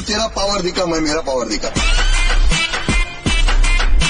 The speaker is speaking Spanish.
tú tienes para bardica, me mira para.